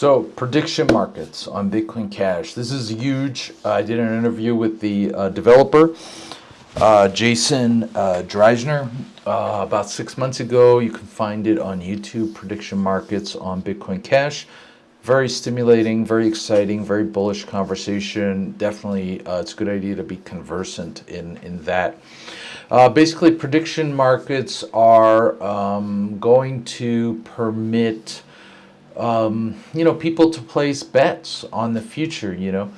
So prediction markets on Bitcoin Cash. This is huge. I did an interview with the uh, developer, uh, Jason uh, Dreyzehner, uh, about six months ago. You can find it on YouTube, prediction markets on Bitcoin Cash. Very stimulating, very exciting, very bullish conversation. Definitely, uh, it's a good idea to be conversant in, in that. Uh, basically, prediction markets are um, going to permit um, you know, people to place bets on the future, you know.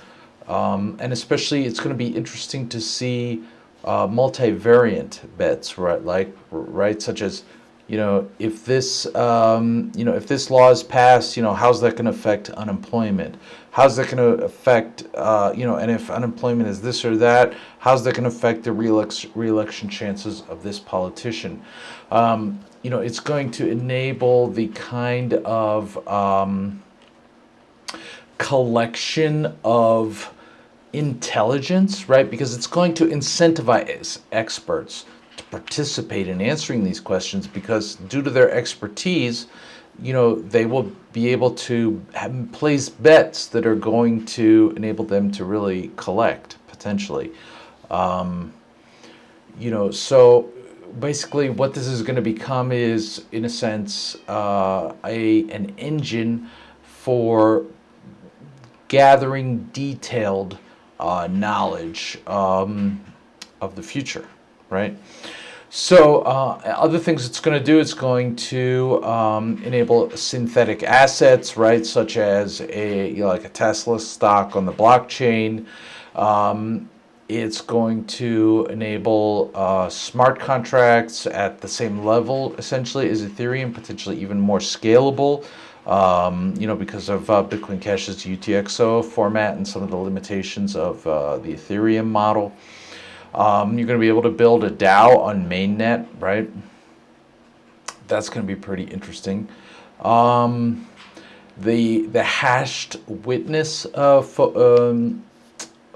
Um, and especially it's going to be interesting to see uh, multivariant bets, right? Like, right, such as, you know, if this, um, you know, if this law is passed, you know, how's that going to affect unemployment? How's that going to affect, uh, you know, and if unemployment is this or that, how's that going to affect the re-election, chances of this politician? Um, you know, it's going to enable the kind of um, collection of intelligence, right? Because it's going to incentivize experts participate in answering these questions because due to their expertise, you know, they will be able to have, place bets that are going to enable them to really collect potentially. Um, you know, so basically what this is going to become is, in a sense, uh, a an engine for gathering detailed uh, knowledge um, of the future, right? So uh, other things it's going to do, it's going to um, enable synthetic assets, right, such as a you know, like a Tesla stock on the blockchain. Um, it's going to enable uh, smart contracts at the same level, essentially, as Ethereum, potentially even more scalable. Um, you know, because of uh, Bitcoin Cash's UTXO format and some of the limitations of uh, the Ethereum model. Um, you're going to be able to build a DAO on mainnet, right? That's going to be pretty interesting. Um, the the hashed witness uh, um,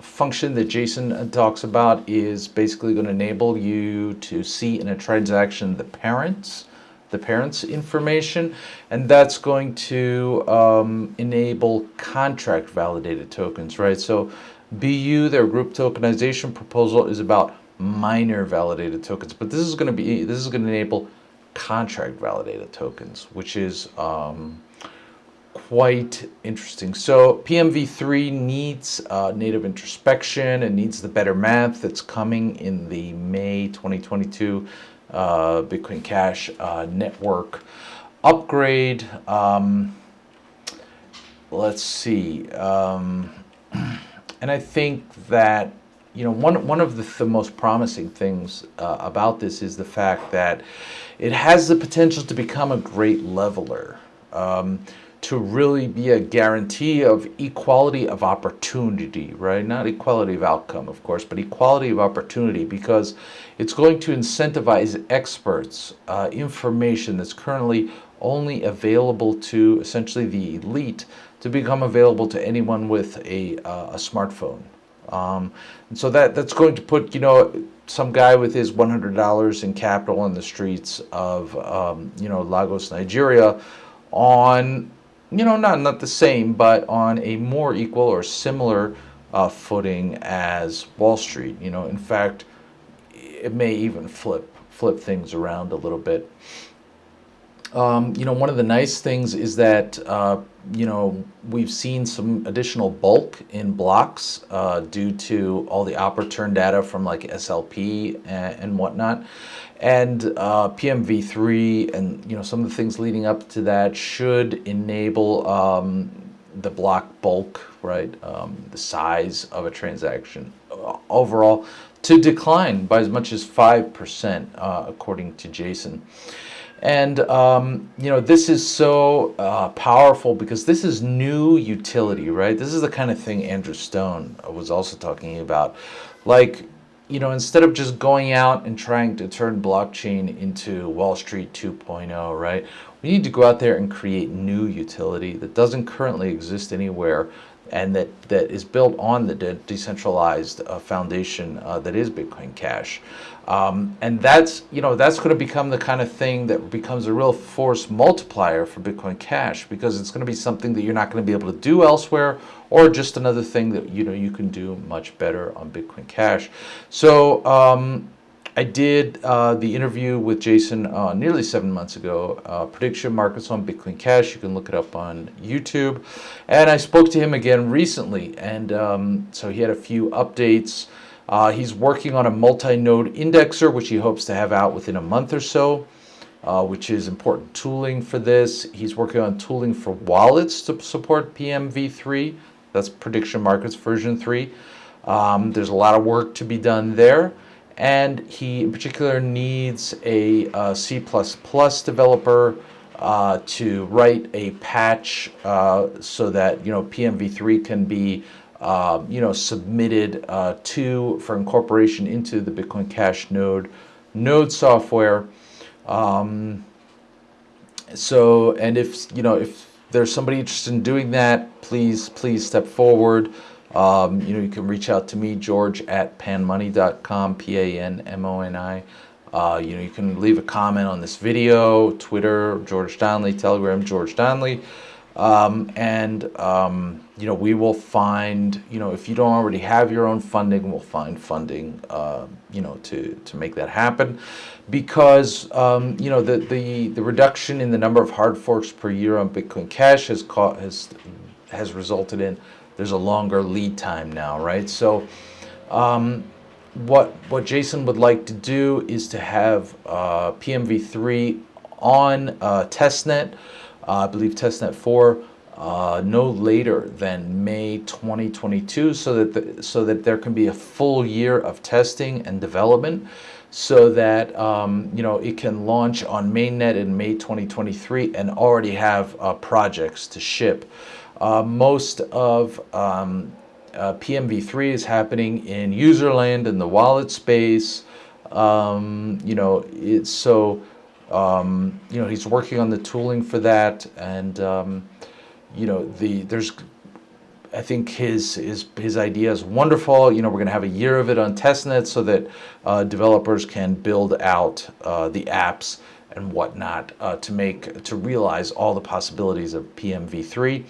function that Jason talks about is basically going to enable you to see in a transaction the parents the parents information and that's going to um, enable contract validated tokens right so BU their group tokenization proposal is about miner validated tokens but this is going to be this is going to enable contract validated tokens which is um, quite interesting. So PMV3 needs uh, native introspection and needs the better math that's coming in the May 2022 uh, Bitcoin Cash uh, network upgrade. Um, let's see. Um, and I think that you know one one of the, the most promising things uh, about this is the fact that it has the potential to become a great leveler. Um, to really be a guarantee of equality of opportunity, right? Not equality of outcome, of course, but equality of opportunity because it's going to incentivize experts, uh, information that's currently only available to essentially the elite to become available to anyone with a, uh, a smartphone. Um, and so that, that's going to put, you know, some guy with his $100 in capital on the streets of, um, you know, Lagos, Nigeria on you know, not, not the same, but on a more equal or similar uh, footing as Wall Street. You know, in fact, it may even flip flip things around a little bit. Um, you know, one of the nice things is that, uh, you know, we've seen some additional bulk in blocks uh, due to all the Opera data from like SLP and, and whatnot. And uh, PMV3 and, you know, some of the things leading up to that should enable um, the block bulk, right, um, the size of a transaction uh, overall to decline by as much as 5%, uh, according to Jason. And, um, you know, this is so uh, powerful because this is new utility, right? This is the kind of thing Andrew Stone was also talking about. Like, you know, instead of just going out and trying to turn blockchain into Wall Street 2.0, right? We need to go out there and create new utility that doesn't currently exist anywhere and that, that is built on the de decentralized uh, foundation uh, that is Bitcoin Cash. Um, and that's, you know, that's going to become the kind of thing that becomes a real force multiplier for Bitcoin Cash because it's going to be something that you're not going to be able to do elsewhere or just another thing that, you know, you can do much better on Bitcoin Cash. So, um, I did uh, the interview with Jason uh, nearly seven months ago, uh, prediction markets on Bitcoin Cash. You can look it up on YouTube. And I spoke to him again recently. And um, so he had a few updates. Uh, he's working on a multi-node indexer, which he hopes to have out within a month or so, uh, which is important tooling for this. He's working on tooling for wallets to support PMV3. That's prediction markets version 3. Um, there's a lot of work to be done there and he in particular needs a uh, C++ developer uh, to write a patch uh, so that you know PMV3 can be uh, you know submitted uh, to for incorporation into the Bitcoin Cash node node software. Um, so and if you know if there's somebody interested in doing that, please please step forward. Um, you know, you can reach out to me, George at panmoni.com, P-A-N-M-O-N-I. Uh, you know, you can leave a comment on this video, Twitter, George Donnelly, Telegram, George Donnelly. Um, and, um, you know, we will find, you know, if you don't already have your own funding, we'll find funding, uh, you know, to, to make that happen. Because, um, you know, the, the, the reduction in the number of hard forks per year on Bitcoin Cash has, caught, has, has resulted in there's a longer lead time now, right? So um, what, what Jason would like to do is to have uh, PMV3 on uh, testnet, uh, I believe testnet 4, uh, no later than May 2022 so that, the, so that there can be a full year of testing and development so that um, you know it can launch on mainnet in May 2023 and already have uh, projects to ship. Uh, most of um, uh, PMV3 is happening in userland in the wallet space. Um, you know, it's so, um, you know, he's working on the tooling for that. And, um, you know, the there's, I think his, his, his idea is wonderful. You know, we're going to have a year of it on testnet so that uh, developers can build out uh, the apps and whatnot uh, to make, to realize all the possibilities of PMV3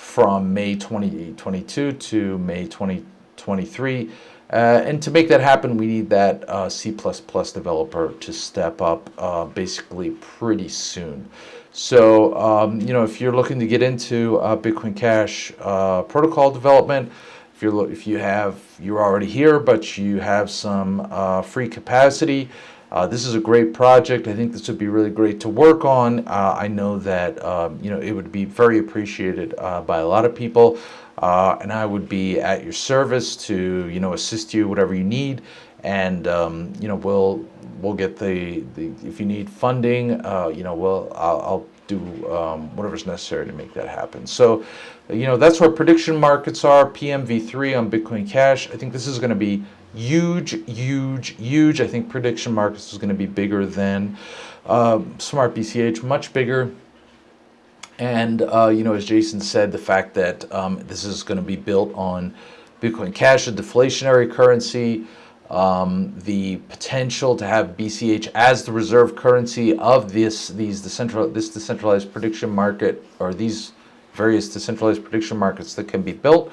from May 2022 to May 2023. Uh, and to make that happen, we need that uh, C++ developer to step up uh, basically pretty soon. So, um, you know, if you're looking to get into uh, Bitcoin Cash uh, protocol development, if you're if you have you're already here, but you have some uh, free capacity, uh, this is a great project. I think this would be really great to work on. Uh, I know that um, you know it would be very appreciated uh, by a lot of people, uh, and I would be at your service to you know assist you whatever you need, and um, you know we'll we'll get the, the if you need funding, uh, you know we'll I'll, I'll do um, whatever's necessary to make that happen. So, you know that's where prediction markets are. PMV3 on Bitcoin Cash. I think this is going to be huge, huge, huge. I think prediction markets is going to be bigger than uh, Smart BCH, much bigger. And, uh, you know, as Jason said, the fact that um, this is going to be built on Bitcoin Cash, a deflationary currency, um, the potential to have BCH as the reserve currency of this these decentral this decentralized prediction market or these various decentralized prediction markets that can be built.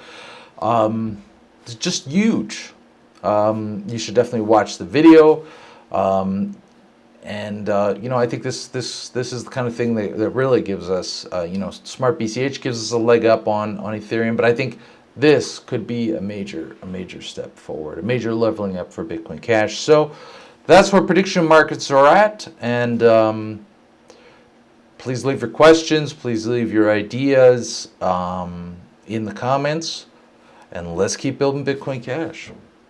Um, it's just huge um, you should definitely watch the video. Um, and uh, you know, I think this this this is the kind of thing that, that really gives us, uh, you know, Smart BCH gives us a leg up on on Ethereum. But I think this could be a major a major step forward, a major leveling up for Bitcoin Cash. So that's where prediction markets are at. And um, please leave your questions. Please leave your ideas um, in the comments. And let's keep building Bitcoin Cash.